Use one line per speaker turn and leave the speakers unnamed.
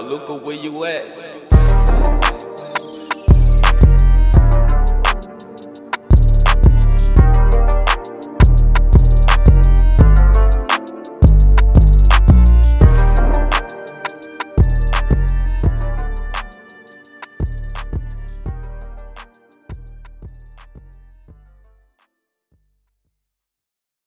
look at where you at.